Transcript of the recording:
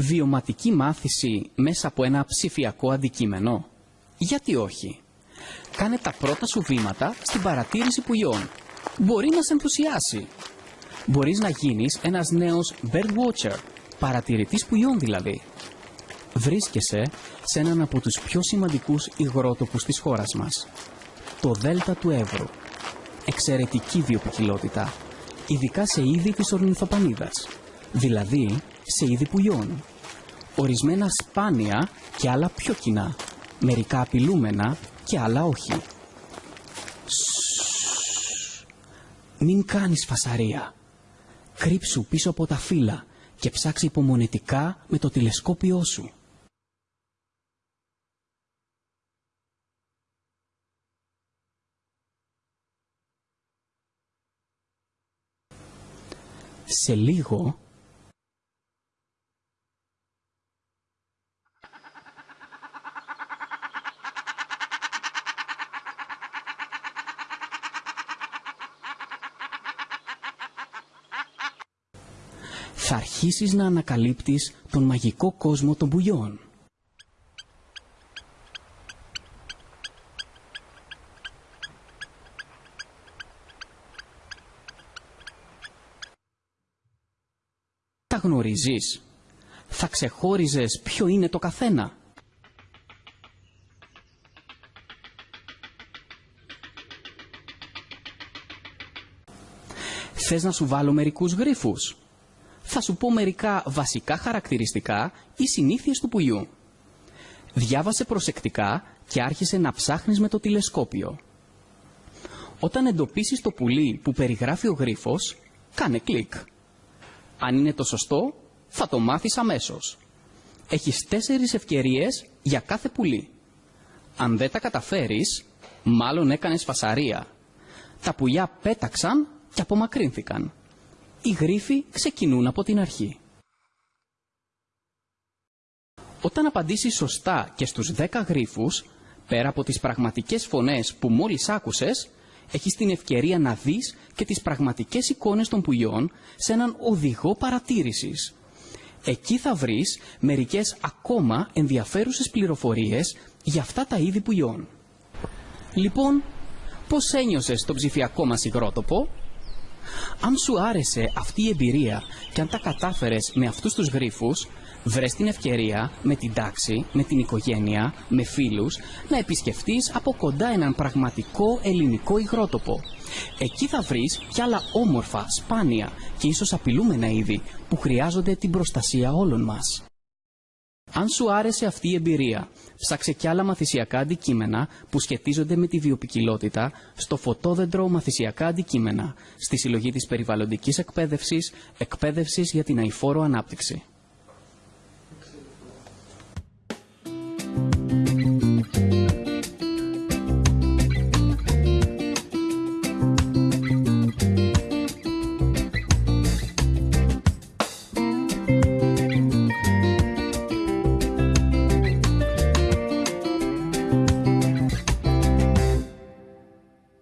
Βιωματική μάθηση μέσα από ένα ψηφιακό αντικείμενο. Γιατί όχι; Κάνε τα πρώτα σου βήματα στην παρατήρηση πουλιών. Μπορεί να σε ενθουσιάσει. Μπορείς να γίνεις ένας νέος bird watcher, παρατηρητής πουλιών δηλαδή. Βρίσκεσαι σε έναν από τους πιο σημαντικούς υγρότοπους της χώρας μας. Το Δέλτα του Εύρου. Εξαιρετική βιοποικιλότητα, ειδικά σε είδη της ορνηθοπανίδας, δηλαδή σε είδη πουλιών. Ορισμένα σπάνια και άλλα πιο κοινά, μερικά απειλούμενα και άλλα όχι. Σσσσσ. Μην κάνεις φασαρία. Κρύψου πίσω από τα φύλλα και ψάξε υπομονετικά με το τηλεσκόπιό σου. Σε λίγο θα αρχίσεις να ανακαλύπτεις τον μαγικό κόσμο των πουλιών. Τα γνωρίζεις. Θα ξεχώριζες ποιο είναι το καθένα. Θες να σου βάλω μερικούς γρίφους. Θα σου πω μερικά βασικά χαρακτηριστικά ή συνήθειες του πουλιού. Διάβασε προσεκτικά και άρχισε να ψάχνεις με το τηλεσκόπιο. Όταν εντοπίσεις το πουλί που περιγράφει ο γρίφος, κάνε κλικ. Αν είναι το σωστό, θα το μάθεις αμέσως. Έχεις τέσσερις ευκαιρίες για κάθε πουλί. Αν δεν τα καταφέρεις, μάλλον έκανες φασαρία. Τα πουλιά πέταξαν και απομακρύνθηκαν. Οι γρίφοι ξεκινούν από την αρχή. Όταν απαντήσεις σωστά και στους 10 γρίφους, πέρα από τις πραγματικές φωνές που μόλις άκουσες, έχεις την ευκαιρία να δεις και τις πραγματικές εικόνες των πουλιών σε έναν οδηγό παρατήρησης. Εκεί θα βρεις μερικές ακόμα ενδιαφέρουσες πληροφορίες για αυτά τα είδη πουλιών. Λοιπόν, πώς ένιωσες το ψηφιακό μας υγρότοπο; Αν σου άρεσε αυτή η εμπειρία και αν τα κατάφερες με αυτούς τους γρίφους, βρες την ευκαιρία με την τάξη, με την οικογένεια, με φίλους, να επισκεφτείς από κοντά έναν πραγματικό ελληνικό υγρότοπο. Εκεί θα βρεις κι άλλα όμορφα, σπάνια και ίσως απειλούμενα είδη που χρειάζονται την προστασία όλων μας. Αν σου άρεσε αυτή η εμπειρία, ψάξε κι άλλα μαθησιακά αντικείμενα που σχετίζονται με τη βιοπικιλότητα στο φωτόδεντρο μαθησιακά αντικείμενα, στη συλλογή της περιβαλλοντικής εκπαίδευσης, εκπαίδευσης για την αηφόρο ανάπτυξη.